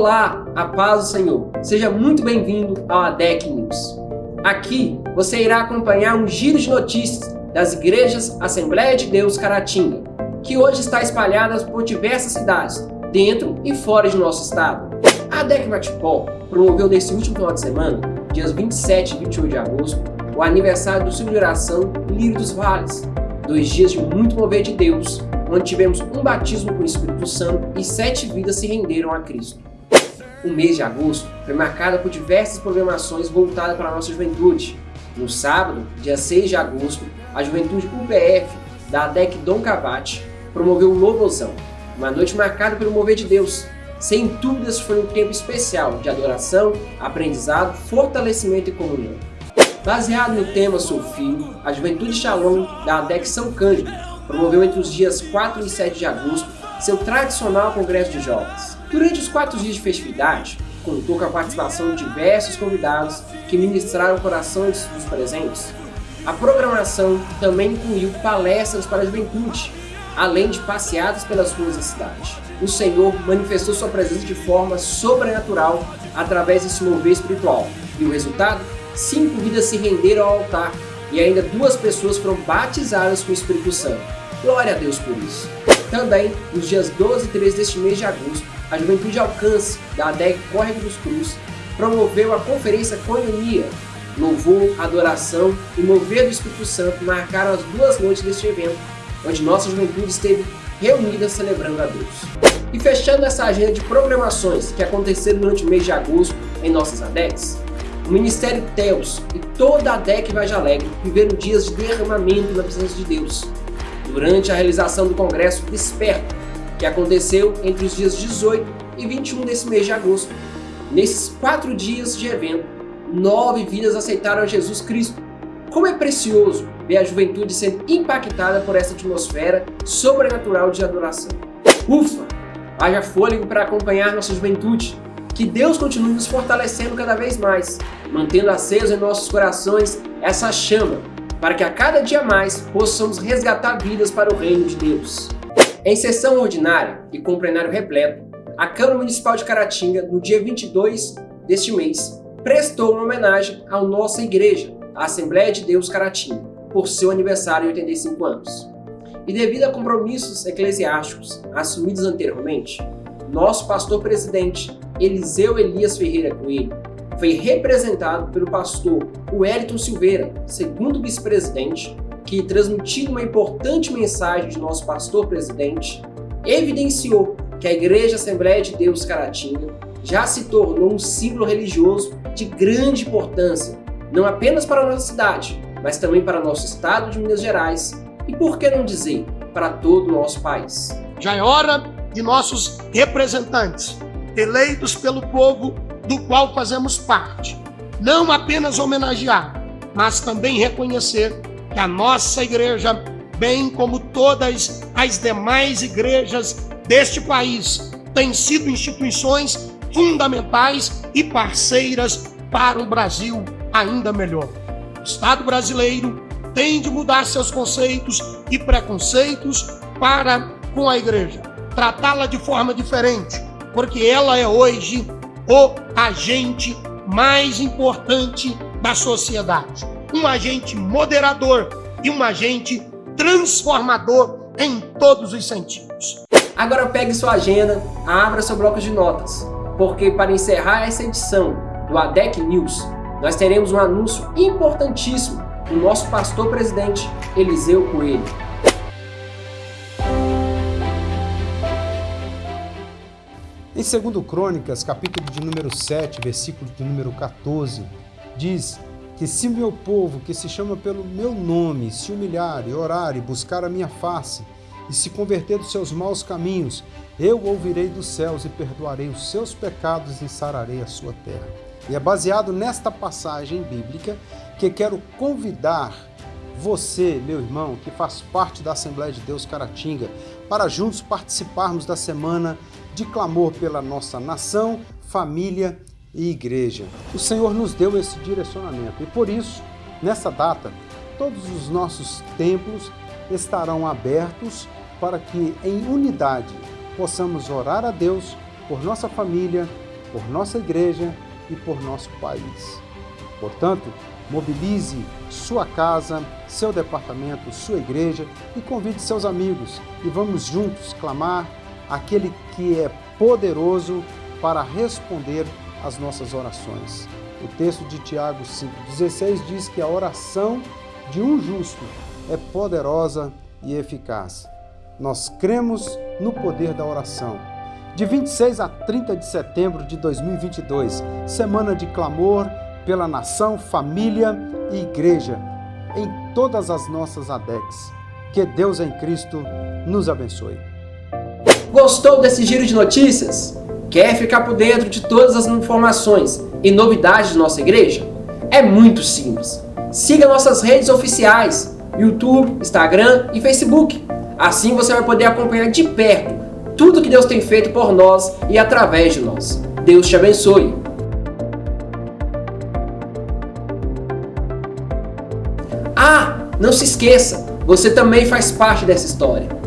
Olá, a paz do Senhor. Seja muito bem-vindo ao ADEC News. Aqui você irá acompanhar um giro de notícias das igrejas Assembleia de Deus Caratinga, que hoje está espalhada por diversas cidades, dentro e fora de nosso estado. A ADEC Matipó promoveu nesse último final de semana, dias 27 e 28 de agosto, o aniversário do Ciclo de Oração Lírio dos Vales, dois dias de muito mover de Deus, onde tivemos um batismo com o Espírito Santo e sete vidas se renderam a Cristo. O mês de agosto foi marcado por diversas programações voltadas para a nossa juventude. No sábado, dia 6 de agosto, a juventude UPF da ADEC Dom Cavate promoveu o Louvozão, uma noite marcada pelo mover de Deus. Sem dúvidas foi um tempo especial de adoração, aprendizado, fortalecimento e comunhão. Baseado no tema Sou Filho, a Juventude Shalom da ADEC São Cândido promoveu entre os dias 4 e 7 de agosto seu tradicional congresso de jovens. Durante os quatro dias de festividade, contou com a participação de diversos convidados que ministraram corações dos presentes. A programação também incluiu palestras para a juventude, além de passeadas pelas ruas da cidade. O Senhor manifestou sua presença de forma sobrenatural através desse mover espiritual. E o resultado? Cinco vidas se renderam ao altar e ainda duas pessoas foram batizadas com o Espírito Santo. Glória a Deus por isso. Também, nos dias 12 e 13 deste mês de agosto, a Juventude Alcance, da ADEC Córrego dos Cruz, promoveu a Conferência Coinonia. Louvor, adoração e mover do Espírito Santo marcaram as duas noites deste evento, onde nossa juventude esteve reunida celebrando a Deus. E fechando essa agenda de programações que aconteceram durante o mês de agosto em nossas ADECs, o Ministério Teos e toda a ADEC Vage Alegre viveram dias de derramamento da presença de Deus, durante a realização do Congresso Desperta, que aconteceu entre os dias 18 e 21 desse mês de agosto. Nesses quatro dias de evento, nove vidas aceitaram Jesus Cristo. Como é precioso ver a juventude sendo impactada por essa atmosfera sobrenatural de adoração. Ufa! Haja fôlego para acompanhar nossa juventude. Que Deus continue nos fortalecendo cada vez mais, mantendo aceso em nossos corações essa chama para que a cada dia mais possamos resgatar vidas para o reino de Deus. Em sessão ordinária e com plenário repleto, a Câmara Municipal de Caratinga, no dia 22 deste mês, prestou uma homenagem à nossa igreja, a Assembleia de Deus Caratinga, por seu aniversário de 85 anos. E devido a compromissos eclesiásticos assumidos anteriormente, nosso pastor-presidente, Eliseu Elias Ferreira Coelho, foi representado pelo pastor Wellington Silveira, segundo vice-presidente, que transmitindo uma importante mensagem de nosso pastor-presidente, evidenciou que a Igreja Assembleia de Deus Caratinga já se tornou um símbolo religioso de grande importância, não apenas para a nossa cidade, mas também para nosso estado de Minas Gerais e, por que não dizer, para todo o nosso país. Já é hora de nossos representantes, eleitos pelo povo do qual fazemos parte. Não apenas homenagear, mas também reconhecer que a nossa igreja, bem como todas as demais igrejas deste país, têm sido instituições fundamentais e parceiras para um Brasil ainda melhor. O Estado brasileiro tem de mudar seus conceitos e preconceitos para com a igreja, tratá-la de forma diferente, porque ela é hoje o agente mais importante da sociedade. Um agente moderador e um agente transformador em todos os sentidos. Agora pegue sua agenda, abra seu bloco de notas, porque para encerrar essa edição do ADEC News, nós teremos um anúncio importantíssimo do nosso pastor presidente Eliseu Coelho. Em 2 Crônicas, capítulo de número 7, versículo de número 14, diz que se meu povo, que se chama pelo meu nome, se humilhar e orar e buscar a minha face, e se converter dos seus maus caminhos, eu ouvirei dos céus e perdoarei os seus pecados e sararei a sua terra. E é baseado nesta passagem bíblica que quero convidar você, meu irmão, que faz parte da Assembleia de Deus Caratinga, para juntos participarmos da semana de clamor pela nossa nação, família e igreja. O Senhor nos deu esse direcionamento e por isso, nessa data, todos os nossos templos estarão abertos para que em unidade possamos orar a Deus por nossa família, por nossa igreja e por nosso país. Portanto, mobilize sua casa, seu departamento, sua igreja e convide seus amigos e vamos juntos clamar aquele que é poderoso para responder às nossas orações. O texto de Tiago 5,16 diz que a oração de um justo é poderosa e eficaz. Nós cremos no poder da oração. De 26 a 30 de setembro de 2022, semana de clamor pela nação, família e igreja, em todas as nossas ADECs. Que Deus em Cristo nos abençoe. Gostou desse giro de notícias? Quer ficar por dentro de todas as informações e novidades de nossa igreja? É muito simples. Siga nossas redes oficiais, YouTube, Instagram e Facebook. Assim você vai poder acompanhar de perto tudo que Deus tem feito por nós e através de nós. Deus te abençoe. Ah, não se esqueça, você também faz parte dessa história.